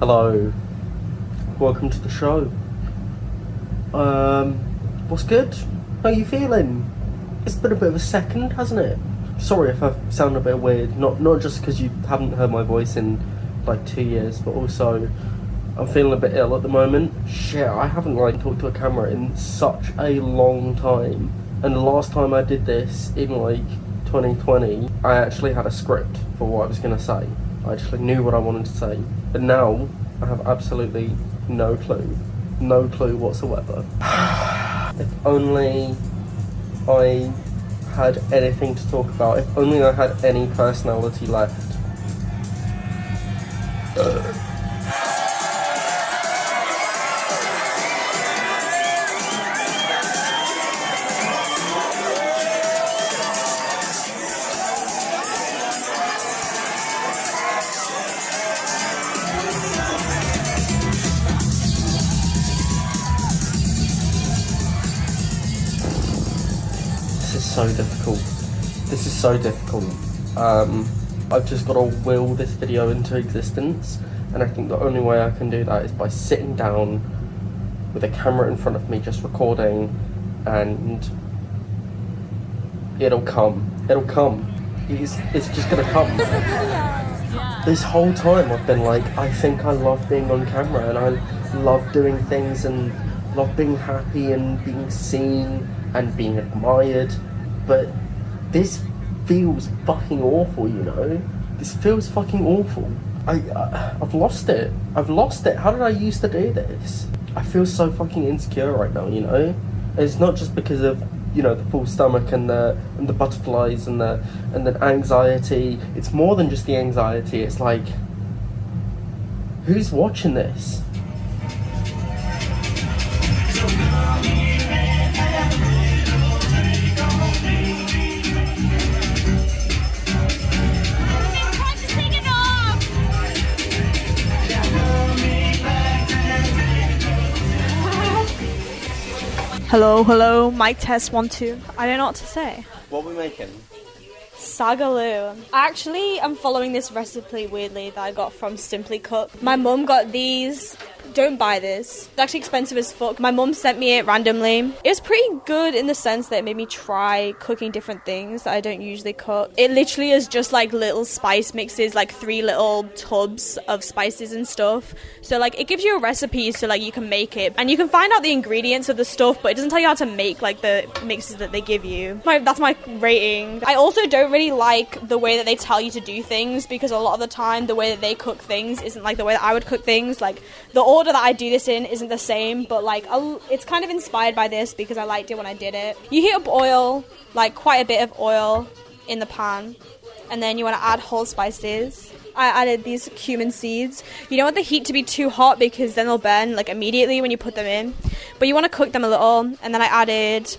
Hello. Welcome to the show. Um, what's good? How are you feeling? It's been a bit of a second, hasn't it? Sorry if I sound a bit weird. Not not just because you haven't heard my voice in like two years, but also I'm feeling a bit ill at the moment. Shit, I haven't like talked to a camera in such a long time. And the last time I did this in like 2020, I actually had a script for what I was gonna say. I actually knew what I wanted to say. But now I have absolutely no clue. No clue whatsoever. if only I had anything to talk about. If only I had any personality left. so difficult. This is so difficult. Um, I've just got to will this video into existence, and I think the only way I can do that is by sitting down with a camera in front of me, just recording, and it'll come. It'll come. It's, it's just gonna come. This whole time I've been like, I think I love being on camera, and I love doing things, and love being happy, and being seen, and being admired, but this feels fucking awful, you know? This feels fucking awful. I, I I've lost it. I've lost it. How did I used to do this? I feel so fucking insecure right now, you know? It's not just because of you know the full stomach and the and the butterflies and the and the anxiety. It's more than just the anxiety. It's like who's watching this? Hello, hello, mic test one two. I don't know what to say. What are we making? Saag Aloo. Actually, I'm following this recipe weirdly that I got from SimplyCook. My mum got these. Don't buy this. It's actually expensive as fuck. My mum sent me it randomly. It was pretty good in the sense that it made me try cooking different things that I don't usually cook. It literally is just like little spice mixes, like three little tubs of spices and stuff. So like it gives you a recipe so like you can make it and you can find out the ingredients of the stuff, but it doesn't tell you how to make like the mixes that they give you. My, that's my rating. I also don't really like the way that they tell you to do things because a lot of the time the way that they cook things isn't like the way that I would cook things. Like the order that I do this in isn't the same, but like it's kind of inspired by this because I liked it when I did it. You heat up oil, like quite a bit of oil in the pan, and then you want to add whole spices. I added these cumin seeds. You don't want the heat to be too hot because then they'll burn like immediately when you put them in. But you want to cook them a little, and then I added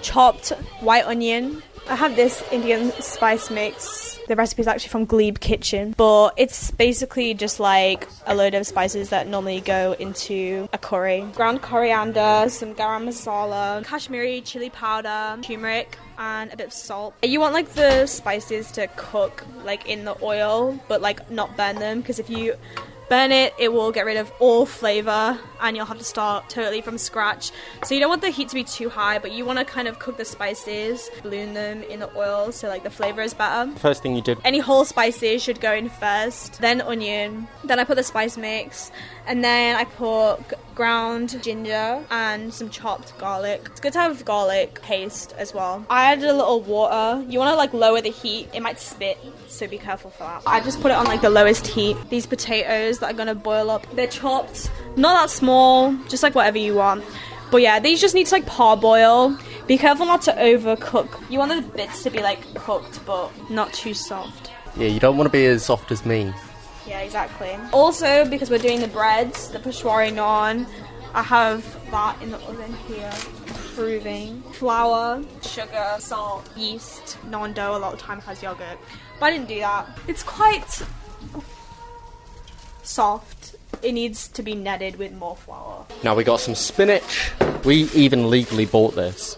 chopped white onion. I have this Indian spice mix. The recipe is actually from Glebe Kitchen, but it's basically just like a load of spices that normally go into a curry. Ground coriander, some garam masala, Kashmiri chili powder, turmeric, and a bit of salt. You want like the spices to cook like in the oil, but like not burn them because if you burn it, it will get rid of all flavor and you'll have to start totally from scratch. So you don't want the heat to be too high, but you want to kind of cook the spices, balloon them in the oil so like the flavor is better. First thing you did. Any whole spices should go in first, then onion, then I put the spice mix, and then I put ground ginger and some chopped garlic. It's good to have garlic paste as well. I added a little water. You want to like lower the heat, it might spit, so be careful for that. I just put it on like the lowest heat. These potatoes that are gonna boil up, they're chopped, not that small, just like whatever you want. But yeah, these just need to like parboil. Be careful not to overcook. You want the bits to be like cooked, but not too soft. Yeah, you don't want to be as soft as me. Yeah, exactly. Also, because we're doing the breads, the peshwari naan, I have that in the oven here, proving flour, sugar, salt, yeast, naan dough. A lot of the time has yogurt, but I didn't do that. It's quite soft. It needs to be netted with more flour. Now we got some spinach. We even legally bought this.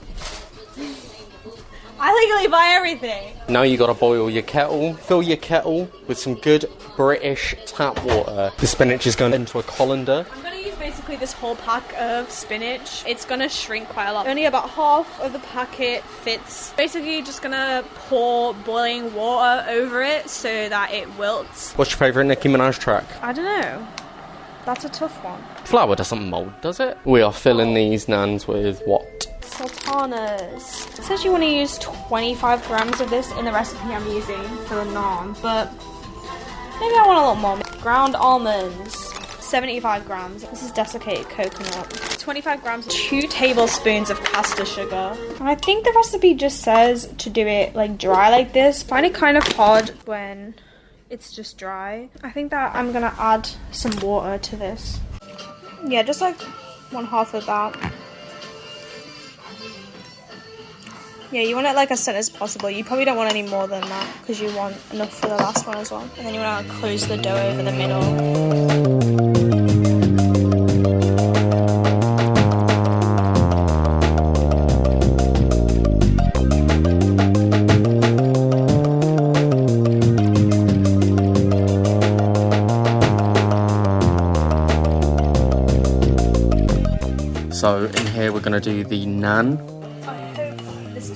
I legally buy everything. Now you gotta boil your kettle. Fill your kettle with some good British tap water. The spinach is going into a colander. I'm gonna use basically this whole pack of spinach. It's gonna shrink quite a lot. Only about half of the packet fits. Basically, just gonna pour boiling water over it so that it wilts. What's your favourite Nicki Minaj track? I don't know. That's a tough one. Flour doesn't mould, does it? We are filling these nans with what? Sultanas. It says you want to use 25 grams of this in the recipe I'm using for the naan, but maybe I want a little more. Ground almonds. 75 grams. This is desiccated coconut. 25 grams, 2 tablespoons of caster sugar. I think the recipe just says to do it like dry like this. Find it kind of hard when it's just dry. I think that I'm gonna add some water to this. Yeah, just like one half of that. Yeah, you want it like as thin as possible. You probably don't want any more than that because you want enough for the last one as well. And then you want to close the dough over the middle. So in here we're gonna do the naan.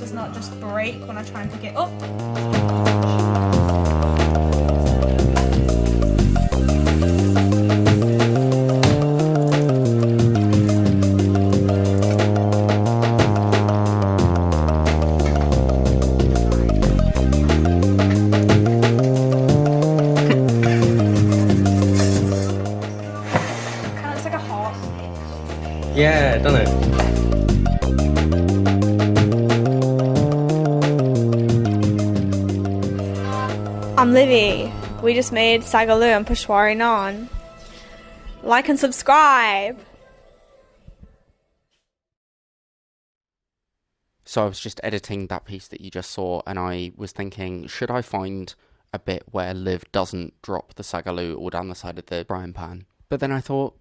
Does not just break when I try and pick it up. Yeah, done it. Livy. We just made Saag Aloo and Peshwari Naan. Like and subscribe. So I was just editing that piece that you just saw, and I was thinking, should I find a bit where Liv doesn't drop the saag aloo all down the side of the frying pan? But then I thought,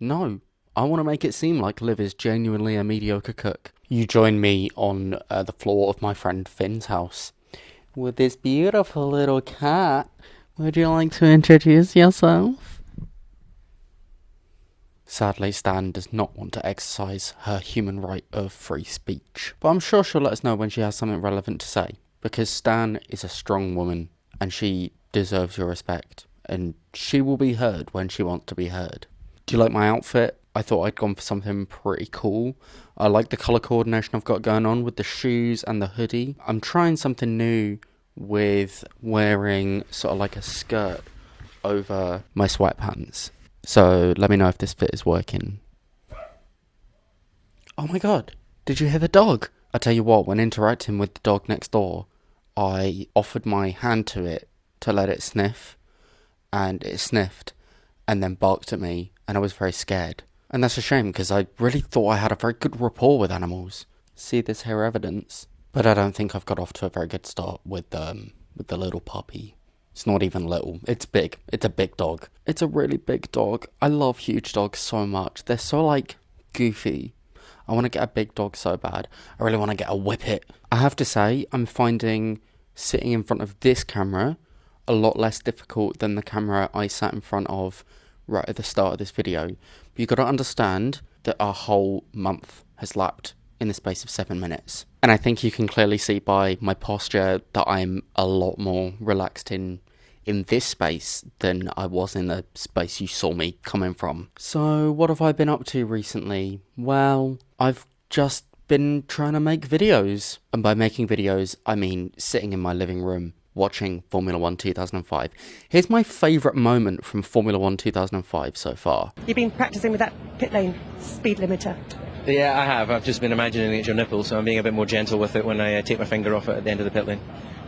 no, I want to make it seem like Liv is genuinely a mediocre cook. You join me on uh, the floor of my friend Finn's house with this beautiful little cat. Would you like to introduce yourself? Sadly, Stan does not want to exercise her human right of free speech. But I'm sure she'll let us know when she has something relevant to say. Because Stan is a strong woman and she deserves your respect. And she will be heard when she wants to be heard. Do you like my outfit? I thought I'd gone for something pretty cool. I like the colour coordination I've got going on with the shoes and the hoodie. I'm trying something new with wearing sort of like a skirt over my sweatpants. So let me know if this fit is working. Oh my god, did you hear the dog? I tell you what, when interacting with the dog next door, I offered my hand to it to let it sniff, and it sniffed and then barked at me, and I was very scared. And that's a shame because I really thought I had a very good rapport with animals. See this here evidence? But I don't think I've got off to a very good start with um with the little puppy. It's not even little. It's big. It's a big dog. It's a really big dog. I love huge dogs so much. They're so like goofy. I want to get a big dog so bad. I really want to get a whippet. I have to say, I'm finding sitting in front of this camera a lot less difficult than the camera I sat in front of right at the start of this video. But you've got to understand that our whole month has lapped in the space of seven minutes. And I think you can clearly see by my posture that I'm a lot more relaxed in in this space than I was in the space you saw me coming from. So, what have I been up to recently? Well, I've just been trying to make videos. And by making videos, I mean sitting in my living room watching Formula 1 2005. Here's my favourite moment from Formula 1 2005 so far. You've been practicing with that pit lane speed limiter. Yeah, I have. I've just been imagining it's your nipple, so I'm being a bit more gentle with it when I uh, take my finger off it at the end of the pit lane.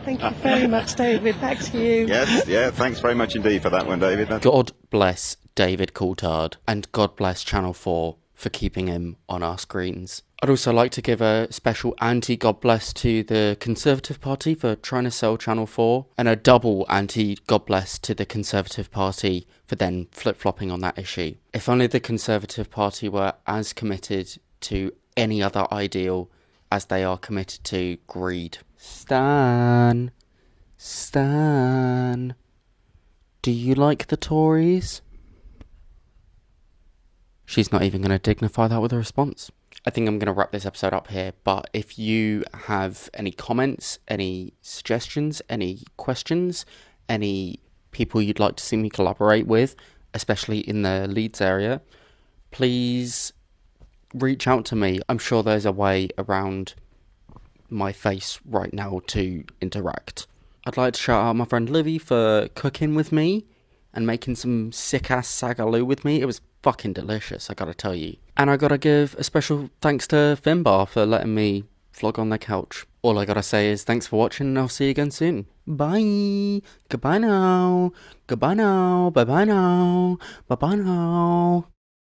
Thank you very much, David. Back to you. Yes, yeah, thanks very much indeed for that one, David. That's God bless David Coulthard and God bless Channel 4 for keeping him on our screens. I'd also like to give a special anti God bless to the Conservative Party for trying to sell Channel 4, and a double anti God bless to the Conservative Party for then flip flopping on that issue. If only the Conservative Party were as committed to any other ideal as they are committed to greed. Stan. Stan. Do you like the Tories? She's not even going to dignify that with a response. I think I'm going to wrap this episode up here, but if you have any comments, any suggestions, any questions, any people you'd like to see me collaborate with, especially in the Leeds area, please reach out to me. I'm sure there's a way around my face right now to interact. I'd like to shout out my friend Livy for cooking with me and making some sick ass saag aloo with me. It was fucking delicious, I gotta tell you. And I gotta give a special thanks to Finbar for letting me vlog on the couch. All I gotta say is thanks for watching and I'll see you again soon. Bye. Goodbye now. Goodbye now. Bye bye now. Bye bye now.